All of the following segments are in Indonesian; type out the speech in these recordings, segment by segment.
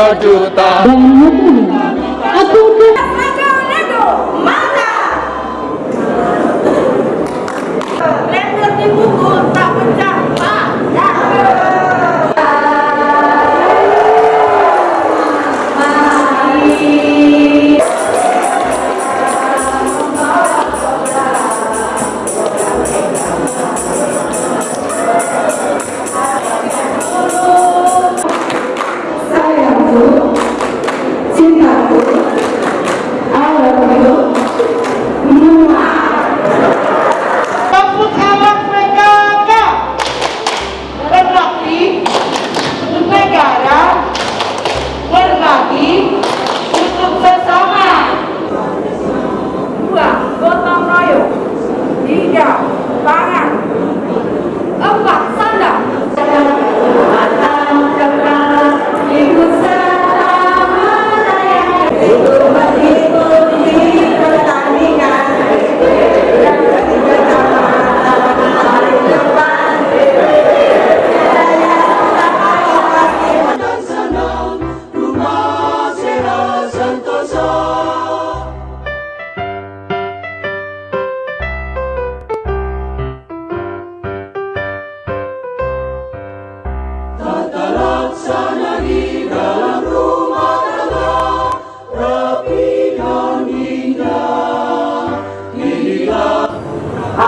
Berjuta thứ xin thầy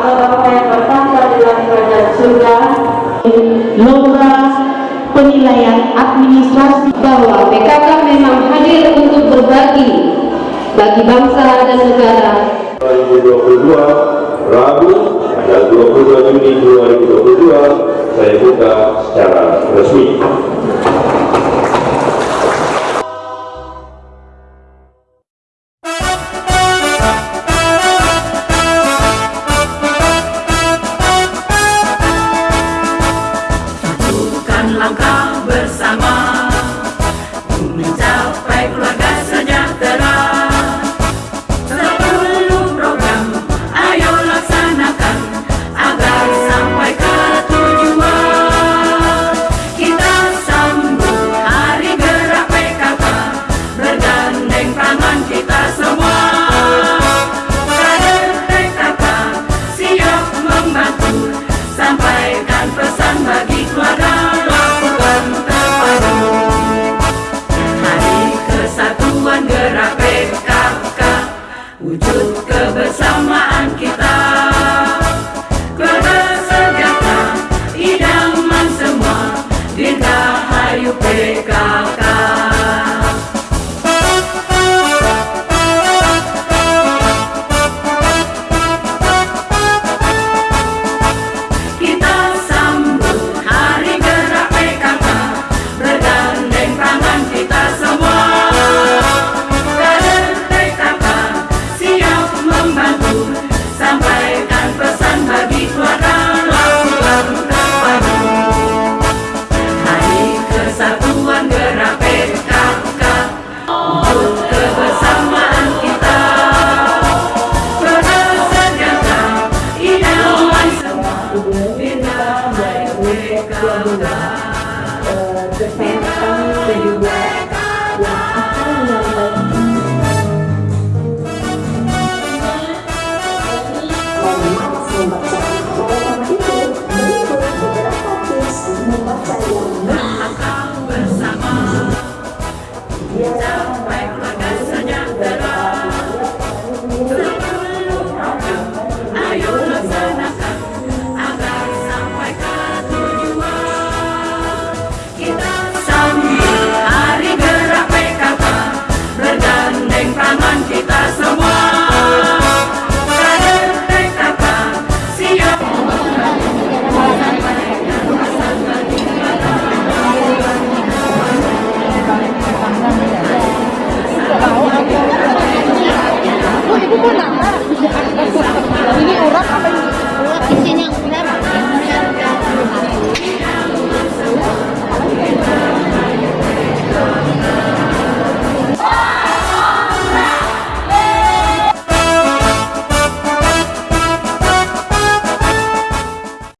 Allah Bapa yang bertata dalam kerajaan surga, lomba penilaian administrasi bahwa PKK memang hadir untuk berbagi bagi bangsa dan negara 2022 Rabu tanggal 22 Juni 2022 saya buka secara resmi.